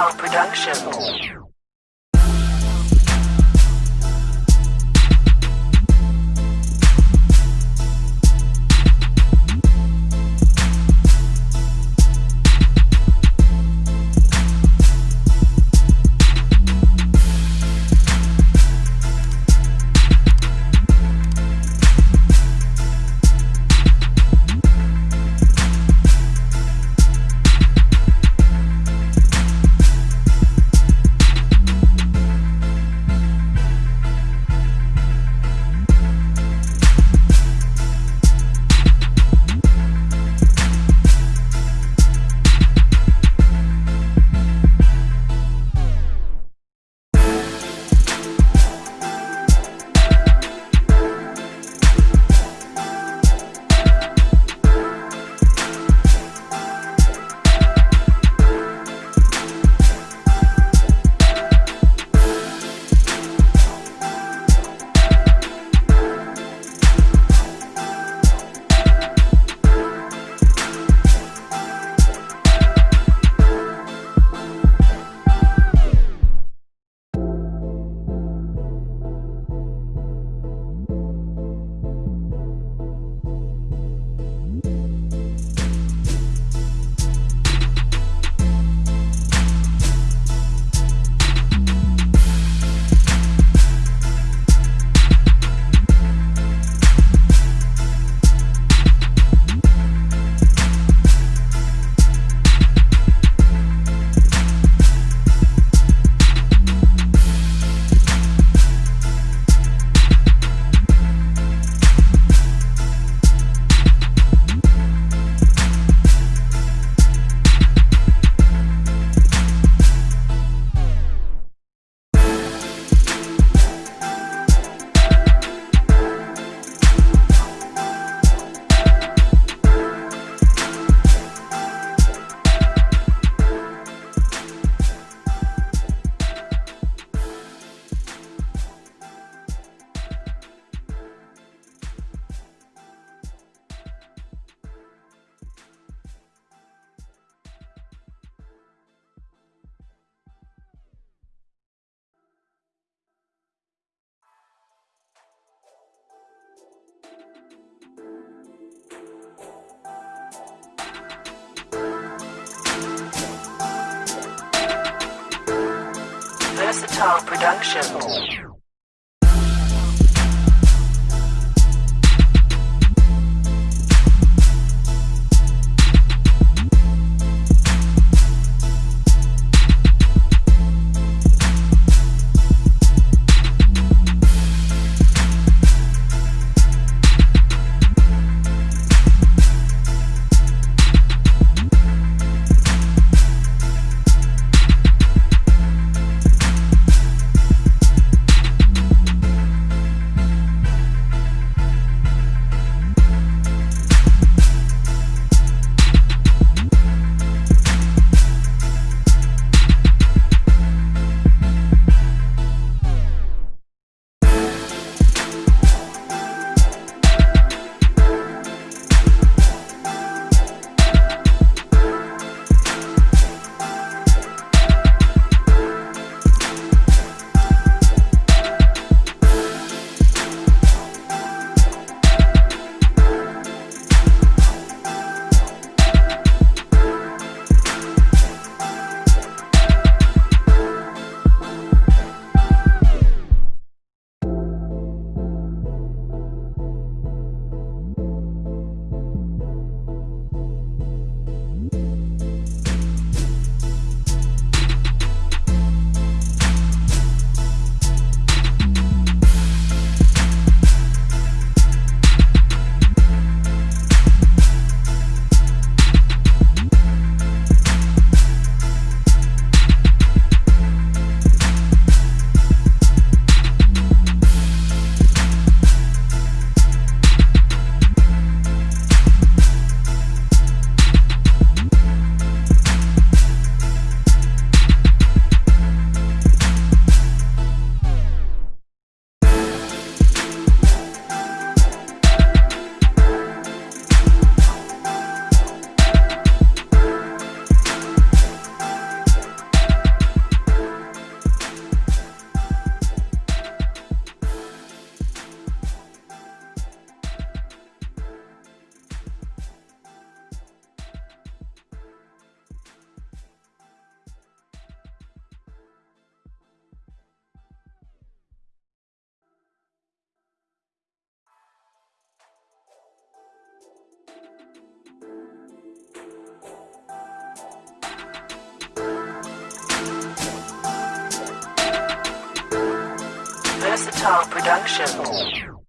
Versatile Productions. Versatile Productions. Versatile Production.